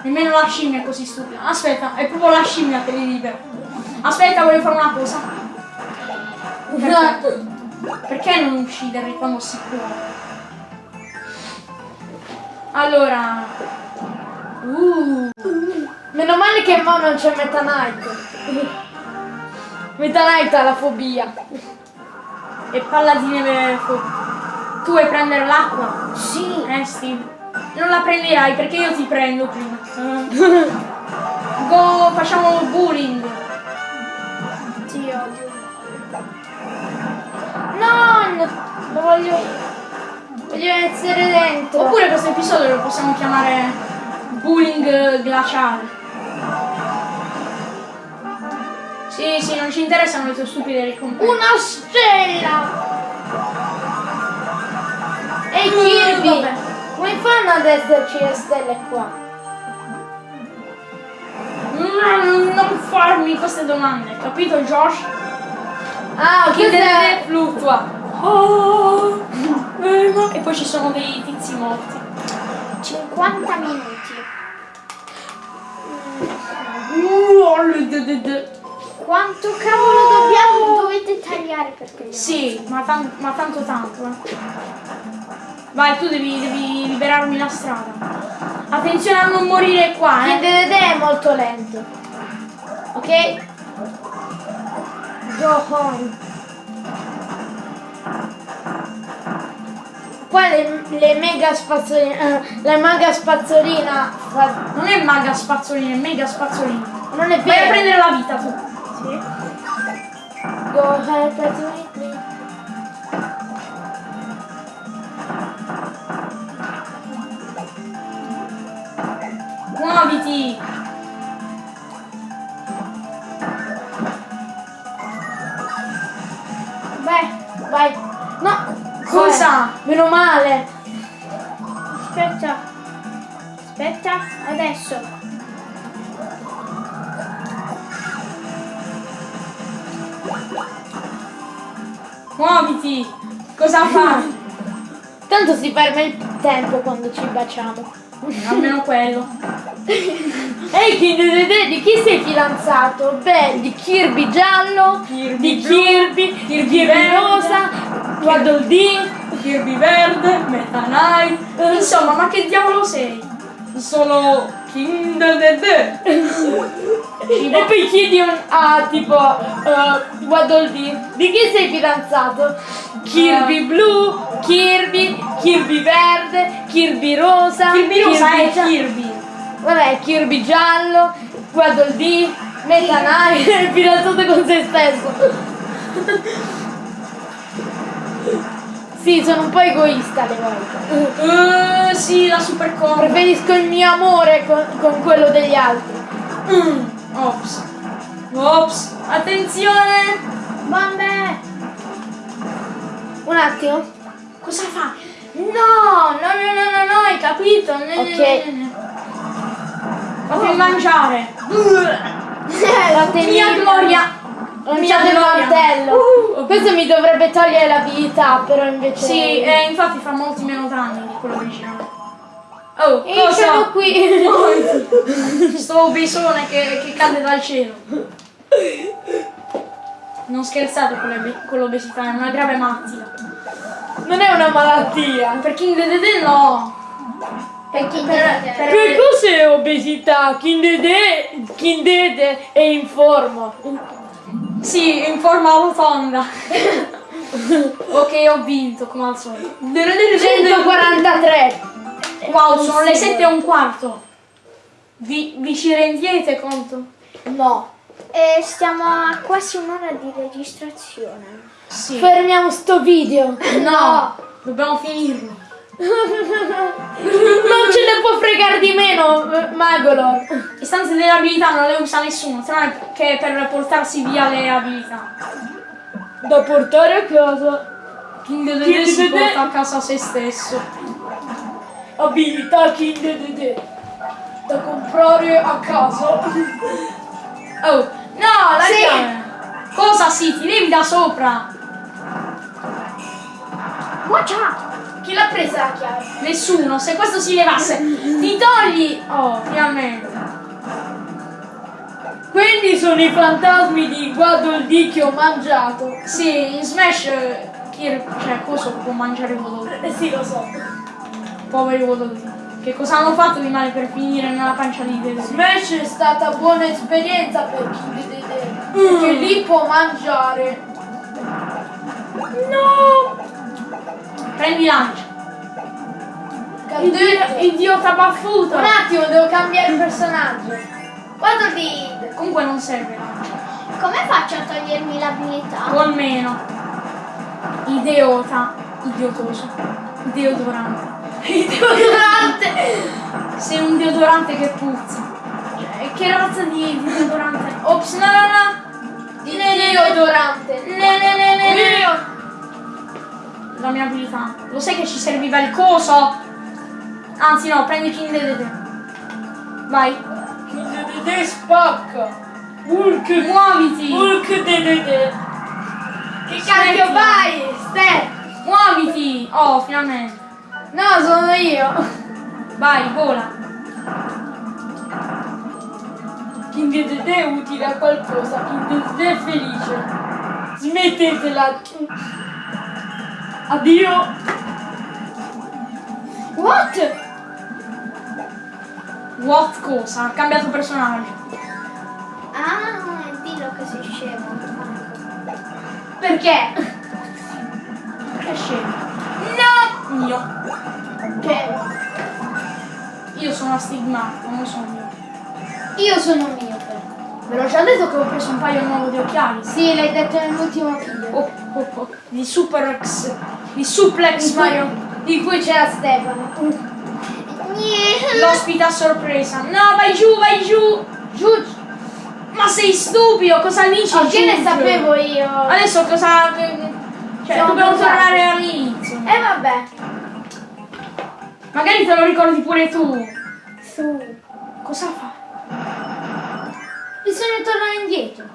A: Nemmeno la scimmia è così stupida. Aspetta, è proprio la scimmia che li libera. Aspetta, voglio fare una cosa. Perché, perché non ucciderli quando si può? Allora. Uh.
B: Meno male che mo non c'è Meta Knight. Meta Knight ha la fobia.
A: E palla di neve fu- Tu vuoi prendere l'acqua?
C: Sì.
A: Eh Steve. Non la prenderai perché io ti prendo prima. [LAUGHS] Go, facciamo bullying.
C: Ti odio.
B: Non! Lo voglio. Voglio essere dentro.
A: Oppure questo episodio lo possiamo chiamare bullying glaciale. Sì, sì, non ci interessano le tue stupide ricompense.
B: Una stella! Ehi
A: Mm,
B: Kirby!
A: vabbè.
B: Come fanno ad esserci le stelle qua?
A: Mm, non farmi queste domande, capito Josh?
B: Ah, è...
A: deve fluttua. Oh, E poi ci sono dei tizi morti.
C: 50 minuti.
A: D-
C: Quanto cavolo dobbiamo, dovete tagliare per quelli?
A: Sì, ma, tan- ma tanto tanto. eh. Vai, tu devi, devi liberarmi la strada. Attenzione a non morire qua, eh.
B: DDD è molto lento. Ok? Go home. Qua le, le mega spazzoline. eh, la maga spazzolina
A: Non è maga spazzolina, è mega spazzolina.
B: non è
A: Vai a
B: vero.
A: prendere la vita tu.
C: Sì.
B: Go ahead with me.
A: Muoviti!
B: Beh, vai. No.
A: Cosa?
B: Meno male.
C: Aspetta. Aspetta, adesso.
A: Muoviti! Cosa [LAUGHS] fa?
B: Tanto si ferma il tempo quando ci baciamo.
A: Almeno quello. [LAUGHS]
B: Ehi Dede, di chi sei fidanzato? Beh, di Kirby giallo,
A: Kirby
B: di Kirby,
A: Kirby
B: Kirby
A: verde,
B: rosa, Waddle Dee.
A: Kirby verde, Meta Knight. Insomma, ma che diavolo sei? Sono King [LAUGHS]
B: E poi chiedi un, a tipo uh, Waddle Dee, di chi sei fidanzato? Kirby blu, Kirby, Kirby verde, Kirby rosa,
A: Kirby rosa è
B: gia-
A: Kirby.
B: Vabbè, Kirby giallo, Waddle Dee, Meta Knight, è fidanzato con se stesso. Sì, sono un po' egoista alle volte.
A: Eh, sì, la super combo.
B: Preferisco il mio amore con, con quello degli altri.
A: Mm. Ops. Ops. Attenzione.
C: Bombe!
B: Un attimo.
A: Cosa fa? No, no, no, no, no, no, hai capito? No,
B: Ok.
A: no, no. Fammi mangiare. [LAUGHS]
B: La
A: Mia gloria.
B: Lanciate il
A: gloria.
B: martello.
A: Uh,
B: Questo mi dovrebbe togliere la vita, però invece.
A: Sì, e infatti fa molti meno danni di quello originale. Oh,
B: E siamo
A: cosa?
B: qui. [LAUGHS]
A: Sto bisone che, che cade dal cielo. Non scherzate con, l'obesità, è una grave malattia.
B: non è una malattia.
A: Per King Dedede no.
C: Per chi
A: Per-
C: per,
A: per-
B: Che cos'è obesità? Kindede, Kindede è in forma.
A: Sì, in forma rotonda. [LAUGHS] ok, ho vinto come al solito.
B: 143.
A: Wow, sono le 7 e un quarto. Vi, vi ci rendiete conto?
B: No.
C: E stiamo a quasi un'ora di registrazione.
A: Sì.
B: Fermiamo sto video.
A: No, dobbiamo finirlo. [LAUGHS]
B: Non ce ne può fregare di meno, Magolor.
A: Le stanze delle abilità non le usa nessuno, tranne che per portarsi via le abilità.
B: Da portare a casa.
A: King Dedede
B: King
A: si
B: Dedede.
A: porta a casa se stesso.
B: Abilità Kindede. Da comprare a casa. [LAUGHS]
A: Oh, no, la
C: Sì.
A: Cosa sì, ti levi da sopra.
C: Watch!
B: Chi l'ha presa la chiave?
A: Nessuno, se questo si levasse, ti togli. Oh, finalmente.
B: Quindi sono i fantasmi di Waddle Dee che ho mangiato.
A: Sì, in Smash eh, Kir, cioè cosa può mangiare Waddle
B: Eh sì, lo so.
A: Poveri Waddle Che cosa hanno fatto di male per finire nella pancia di Dedede?
B: Smash è stata buona esperienza per chi vede perché lì può mangiare.
A: No! Prendi lancia.
B: Candela-
A: Idiota baffuto.
B: Un attimo, devo cambiare personaggio.
C: Waddle!
A: Comunque non serve lancia.
C: Come faccio a togliermi l'abilità?
A: Col meno. Idiota. Idiotoso. Deodorante.
B: Deodorante!
A: Sei un deodorante che puzza. Cioè, che razza di deodorante? Ops, no, no, no.
B: Di deodorante.
A: Ne, ne, ne, ne, ne.
B: Io.
A: La mia abilità. Lo sai che ci serviva il coso? Anzi no, prendi King Dedede. Vai.
B: Kindede spacca. Hulk.
A: Muoviti.
B: Hulk Dedede. Che cacchio fai? Ste.
A: Muoviti. Oh, finalmente.
B: No, sono io.
A: Vai, vola.
B: Kindede è utile a qualcosa. Kindede è felice. Smettetela. Addio.
A: What? What cosa? Ha cambiato personaggio.
C: Ah, dillo che sei scemo.
B: Perché?
A: Che scemo.
B: No.
A: Io.
B: Che?
A: Io sono astigmatico, non sono io.
B: Io sono miope.
A: Ve l'ho già detto che ho preso un paio nuovo di occhiali.
B: Sì, l'hai detto nell'ultimo video.
A: Oh, oh, oh. Di Super X. Di Suplex Mario.
B: Di cui c'era Stefano.
A: L'ospite a sorpresa. No, vai giù, vai giù.
B: Giù.
A: Ma sei stupido, cosa dici?
B: Oh, che ne sapevo io?
A: Adesso cosa. Cioè, dobbiamo tornare all'inizio.
B: Eh vabbè.
A: Magari te lo ricordi pure tu.
B: Su.
A: Cosa fa?
B: Bisogna tornare indietro.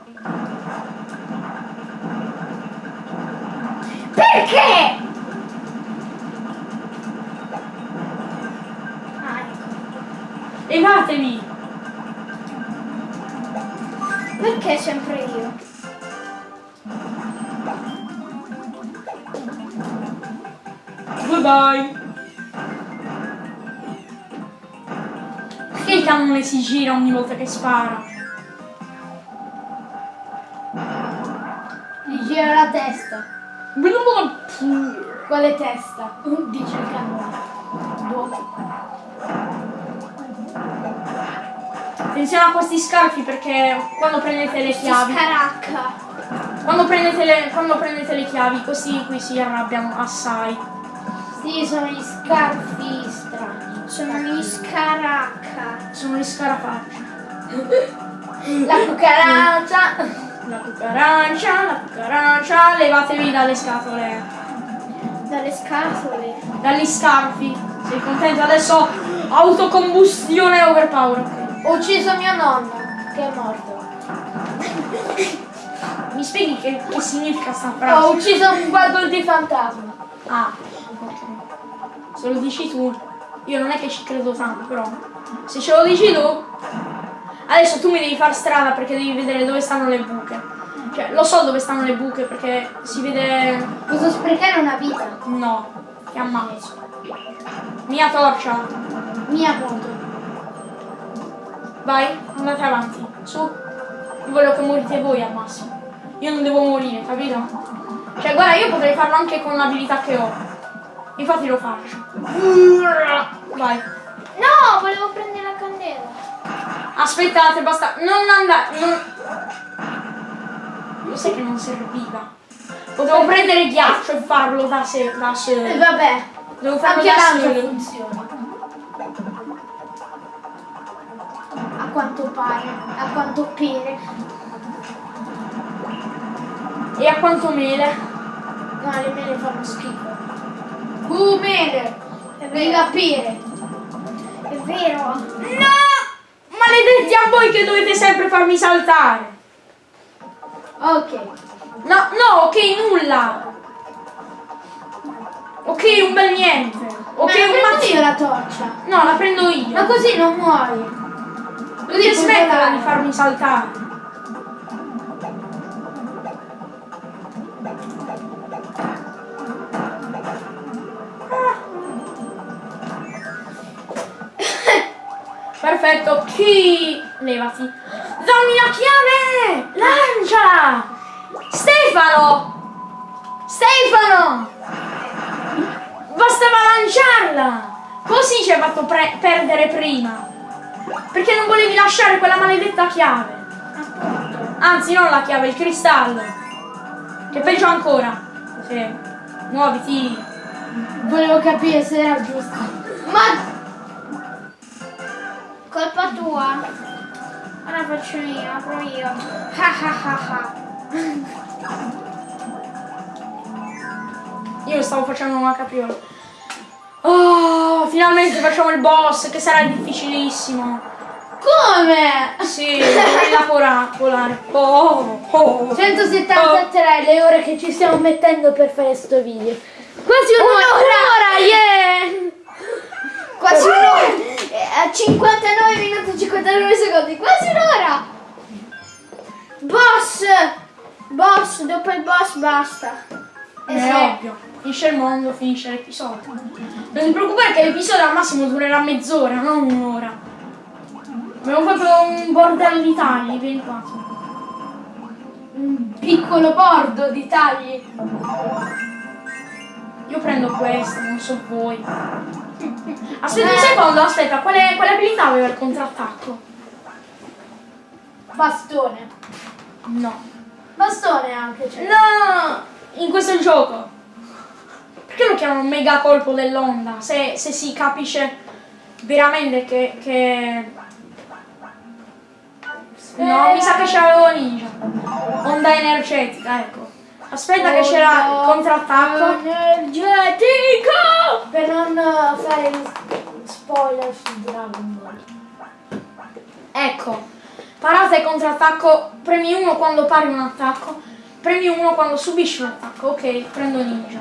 C: Perché? Ah, ecco.
A: Levatevi.
C: Perché sempre io?
A: Goodbye. Perché il cannone si gira ogni volta che spara?
B: Gli gira la testa. Quale testa? Dice il cannone.
A: Attenzione a questi scarfi perché quando prendete le chiavi.
C: Scaracca.
A: Quando prendete le, quando prendete le chiavi, così qui si arrabbiano assai.
B: Sì, sono gli scarfi strani.
C: Sono gli scaracca.
A: Sono gli scarafaggi. [LAUGHS]
B: La cucaraccia.
A: La cucarancia, la cucarancia, levatevi dalle scatole.
C: Dalle scatole.
A: Dagli scarfi. Sei contento? Adesso autocombustione overpower.
B: Ho ucciso mio nonno, che è morto.
A: Mi spieghi che, che significa sta
B: Ho
A: frase?
B: ucciso un guardol di fantasma.
A: Ah. Se lo dici tu, io non è che ci credo tanto, però. Se ce lo dici tu, adesso tu mi devi far strada perché devi vedere dove stanno le buche. Cioè, lo so dove stanno le buche perché si vede.
B: Posso sprecare una vita?
A: No, ti ammazzo. Mia torcia.
B: Mia appunto.
A: Vai, andate avanti. Su. Io voglio che morite voi al massimo. Io non devo morire, capito? Cioè, guarda, io potrei farlo anche con l'abilità che ho. Infatti lo faccio. Vai.
C: No, volevo prendere la candela.
A: Aspettate, basta. Non andare. Non... Lo sai che non serviva. Potevo prendere ghiaccio e farlo da sé. Da
B: E
A: sé.
B: vabbè,
A: Devo farlo
B: anche
A: da sé.
B: funziona. A quanto pare, a quanto pere.
A: E a quanto mele?
B: No, le mele fanno schifo. Venga
C: vero.
B: pere.
C: È vero.
A: No! Maledetti a voi che dovete sempre farmi saltare.
B: Ok.
A: No, no, ok, nulla. Ok, un bel niente. Ok,
B: Ma
A: un
B: io la torcia.
A: No, la prendo io.
B: Ma così non muori.
A: Così smettila di farmi saltare. Perfetto, chi? Levati. Dammi la chiave! Lancia! Stefano! Stefano! Bastava lanciarla! Così ci hai fatto perdere prima. Perché non volevi lasciare quella maledetta chiave? Anzi, non la chiave, il cristallo. Che peggio ancora. Sì. Muoviti.
B: Volevo capire se era giusto. Ma
C: Colpa tua. Ora faccio io, apro io. Ha ha ha ha.
A: Io stavo facendo una capriola. Oh, finalmente facciamo il boss, che sarà difficilissimo.
B: come?
A: Sì, gorilla pora- polare. Oh, oh.
B: 173 le ore che ci stiamo mettendo per fare sto video. Quasi un'ora!
C: yeah! Quasi un'ora. Eh, A 59 minuti e 59 secondi. Quasi un'ora. Boss. Boss, dopo il boss basta.
A: È ovvio. Finisce il mondo, finisce l'episodio. Non ti preoccupare che l'episodio al massimo durerà mezz'ora, non un'ora. Abbiamo fatto un bordello di tagli, vieni qua.
B: Un piccolo bordo di tagli.
A: Io prendo questo, non so voi. Aspetta un secondo, aspetta, quale, quale abilità aveva il contrattacco?
B: Bastone.
A: No.
B: Bastone anche c'è.
A: No! In questo gioco. Perché lo chiamano mega colpo dell'onda? Se, se si capisce veramente che... che... No, mi sa che c'avevo ninja. Onda energetica, ecco. Aspetta che c'era il contrattacco.
B: Energetico! Per non eh, fare spoiler su Dragon Ball.
A: Ecco. Parata e contrattacco. Premi 1 quando pari un attacco. Premi 1 quando subisci un attacco. Ok, prendo ninja.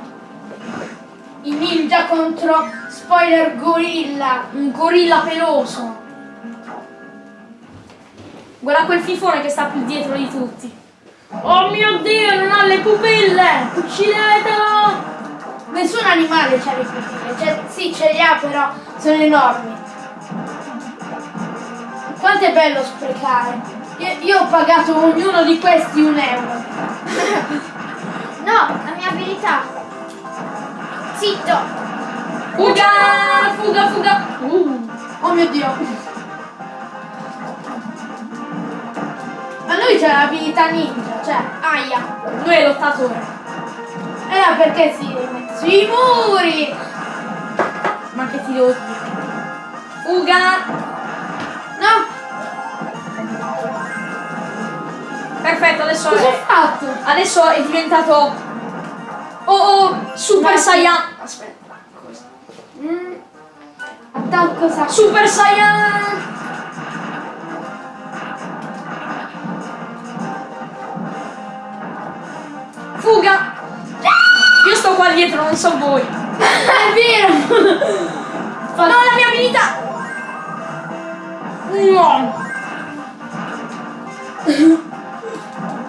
B: I ninja contro spoiler gorilla.
A: Un gorilla peloso. Guarda quel fifone che sta più dietro di tutti. Oh mio dio, non ha le pupille! Uccidetelo!
B: Nessun animale c'ha le pupille. Cioè, sì, ce li ha, però sono enormi. Quanto è bello sprecare. Io, io ho pagato ognuno di questi un euro. [LAUGHS]
C: No, la mia abilità. Zitto.
A: Fuga! Fuga, fuga! Uh.
B: Oh mio dio. Ma lui c'ha l'abilità ninja,
C: Cioè, aia.
A: Lui è lottatore.
B: Eh, perché si mette sui muri?
A: Ma che ti devo dire? Fuga!
B: No,
A: Perfetto, adesso
B: cosa
A: è,
B: fatto?
A: adesso è diventato Oh oh Super
B: Ma-
A: Saiyan. Aspetta. cosa?
B: Mm. Attacco.
A: Super Saiyan! Non so voi. [LAUGHS]
B: È vero!
A: No, la mia abilità! No!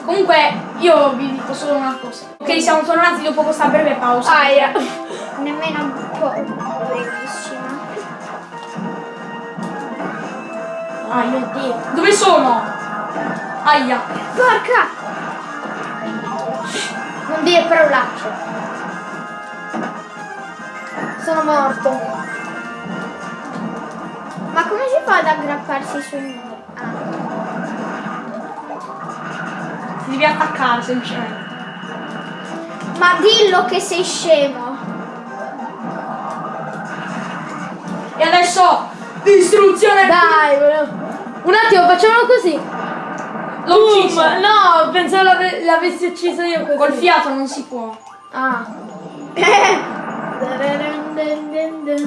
A: Comunque, io vi dico solo una cosa. Ok, siamo tornati dopo questa breve pausa.
B: Aia.
C: Nemmeno un po' bellissima.
A: Ah, mio Dio. Dove sono? Aia.
C: Porca! Non dire parolacce.
B: Sono morto.
C: Ma come si fa ad aggrapparsi sui muri? Ah.
A: Ti devi attaccare semplicemente.
C: Ma dillo che sei scemo.
A: E adesso distruzione.
B: Dai, volevo- un attimo, facciamolo così.
A: L'ho ucciso.
B: No, pensavo l'ave- l'avessi ucciso io così.
A: Col fiato non si può.
B: Ah. [COUGHS]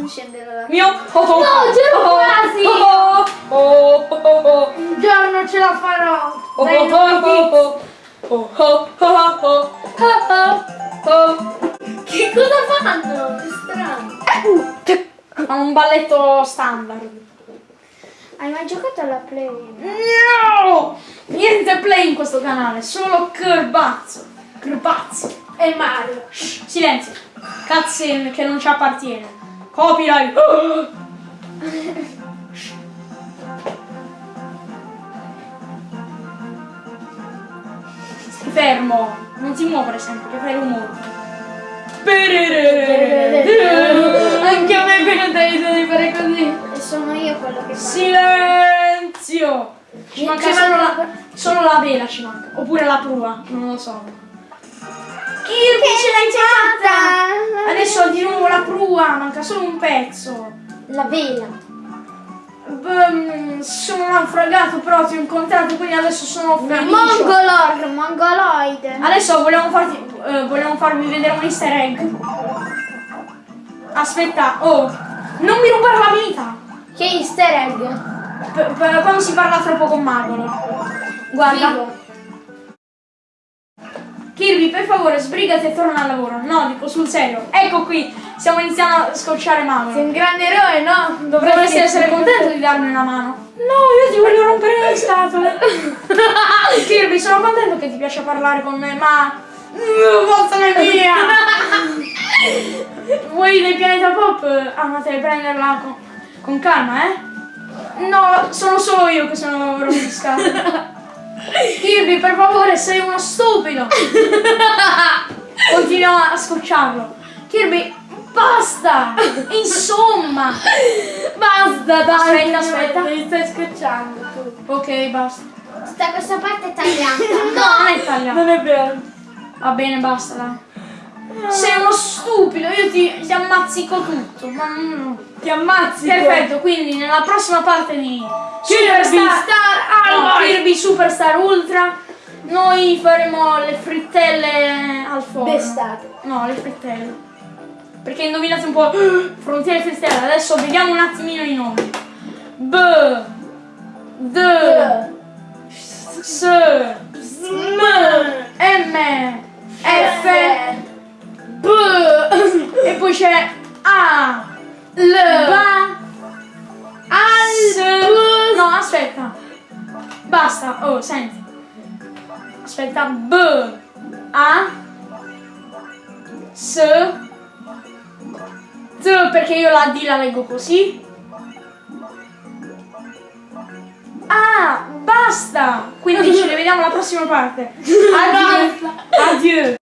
C: Scenderò da
A: Mio. Oh, oh.
B: No, c'ero
A: Oh, oh.
B: quasi.
A: Oh, oh, oh, oh, oh.
B: Un giorno ce la farò.
A: Oh,
B: Dai,
A: oh, oh, oh, oh, oh, oh, oh, oh, oh.
B: dico. Che cosa fanno? È strano.
A: Fa un balletto standard.
C: Hai mai giocato alla play?
A: No! Niente play in questo canale, solo Curbazzo. Curbazzo.
B: E Mario.
A: Shh, silenzio. Cutscene che non ci appartiene. Copyright. [GASPS] Stai fermo. Non ti muovere sempre, che fai rumore.
B: Anche a me venuta l'idea di fare così.
C: E sono io quello che fa.
A: Silenzio! Ci manca solo la, solo la vela ci manca. Oppure la prua, non lo so. Kirby
C: Che
A: ce l'hai fatta! Adesso di nuovo la prua, manca solo un pezzo.
C: La vela.
A: Beh, sono naufragato però ti ho incontrato, quindi adesso sono felice.
C: Mongolor, mongoloide.
A: Adesso vogliamo, farti, eh, vogliamo farvi vedere un easter egg. Aspetta, oh, non mi rubare la vita!
C: Che easter egg.
A: P- quando si parla troppo con Magolo. Guarda.
C: Figo.
A: Kirby, per favore, sbrigati e torna al lavoro. No, dico sul serio. Ecco qui, stiamo iniziando a scocciare
B: Sei
A: Magolo.
B: un grande eroe, no?
A: Dovresti essere contento di darmi una mano. No, io ti voglio rompere le scatole. [LAUGHS] Kirby, sono contento che ti piace parlare con me, ma... Vattene via! [LAUGHS] Vuoi del pianeta pop? Ah, ma devi prenderla con, con calma, eh? No, sono solo io che sono rompiscato. [LAUGHS] Kirby, per favore, sei uno stupido! [LAUGHS] Continua a scocciarlo. Kirby, basta! Insomma!
B: Basta, dai.
A: Aspetta, aspetta.
B: Mi stai scocciando tu.
A: Ok, basta.
C: Tutta questa parte è tagliata.
A: No, non è tagliato.
B: Non è vero.
A: Va bene, basta, dai. Sei uno stupido, io ti, ti ammazzico tutto. Ma no.
B: Ti ammazzi.
A: Perfetto, quindi nella prossima parte di Superstar
B: Star
A: no,
B: Alloy.
A: Kirby Superstar Ultra noi faremo le frittelle al forno.
B: D'estate.
A: No, le frittelle. Perché indovinate un po' [GASPS] frontiere frittelle. Adesso vediamo un attimino i nomi. B D S M M F
B: B.
A: e poi c'è A
B: L.
A: Ba
B: Al.
A: S No, aspetta. Basta. Oh, senti. Aspetta. B A S T perché io la D la leggo così. Ah, basta! Quindi ci [LAUGHS] rivediamo alla prossima parte. [LAUGHS] Addio. Addio.